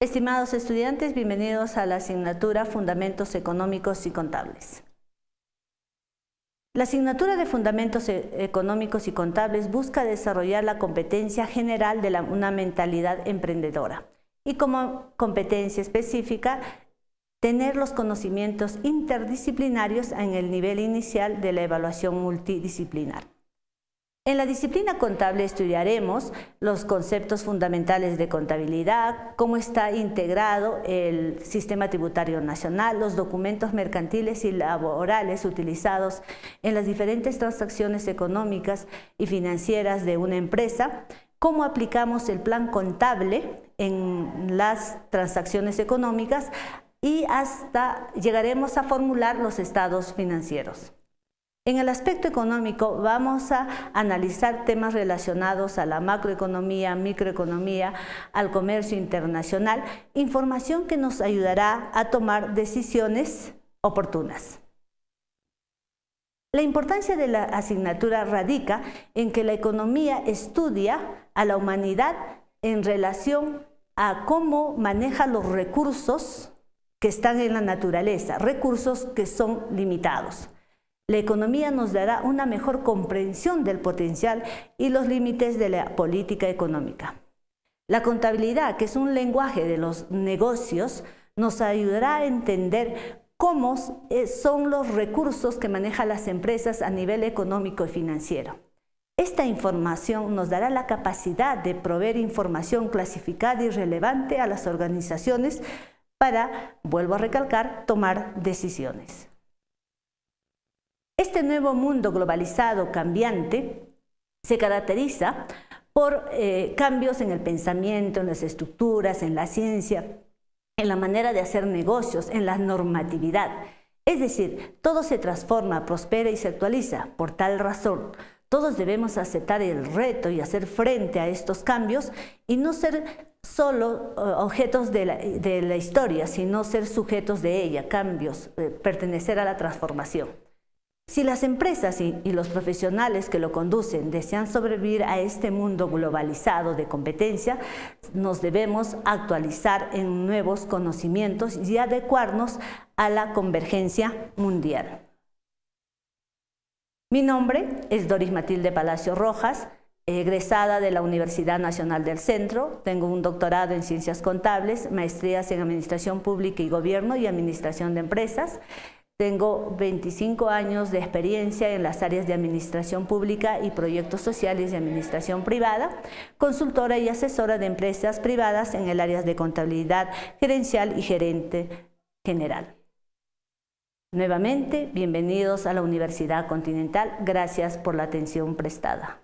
Estimados estudiantes, bienvenidos a la asignatura Fundamentos Económicos y Contables. La asignatura de Fundamentos e- Económicos y Contables busca desarrollar la competencia general de una mentalidad emprendedora y como competencia específica tener los conocimientos interdisciplinarios en el nivel inicial de la evaluación multidisciplinar. En la disciplina contable estudiaremos los conceptos fundamentales de contabilidad, cómo está integrado el sistema tributario nacional, los documentos mercantiles y laborales utilizados en las diferentes transacciones económicas y financieras de una empresa, cómo aplicamos el plan contable en las transacciones económicas y hasta llegaremos a formular los estados financieros. En el aspecto económico vamos a analizar temas relacionados a la macroeconomía, microeconomía, al comercio internacional, información que nos ayudará a tomar decisiones oportunas. La importancia de la asignatura radica en que la economía estudia a la humanidad en relación a cómo maneja los recursos que están en la naturaleza, recursos que son limitados. La economía nos dará una mejor comprensión del potencial y los límites de la política económica. La contabilidad, que es un lenguaje de los negocios, nos ayudará a entender cómo eh, son los recursos que manejan las empresas a nivel económico y financiero. Esta información nos dará la capacidad de proveer información clasificada y relevante a las organizaciones para, vuelvo a recalcar, tomar decisiones. Este nuevo mundo globalizado, cambiante, se caracteriza por eh, cambios en el pensamiento, en las estructuras, en la ciencia, en la manera de hacer negocios, en la normatividad. Es decir, todo se transforma, prospera y se actualiza. Por tal razón, todos debemos aceptar el reto y hacer frente a estos cambios y no ser solo eh, objetos de la, historia, sino ser sujetos de ella, cambios, eh, pertenecer a la transformación. Si las empresas y, los profesionales que lo conducen desean sobrevivir a este mundo globalizado de competencia, nos debemos actualizar en nuevos conocimientos y adecuarnos a la convergencia mundial. Mi nombre es Doris Matilde Palacio Rojas, egresada de la Universidad Nacional del Centro, tengo un doctorado en Ciencias Contables, maestrías en Administración Pública y Gobierno y Administración de Empresas, tengo 25 años de experiencia en las áreas de administración pública y proyectos sociales de administración privada, consultora y asesora de empresas privadas en el área de contabilidad gerencial y gerente general. Nuevamente, bienvenidos a la Universidad Continental. Gracias por la atención prestada.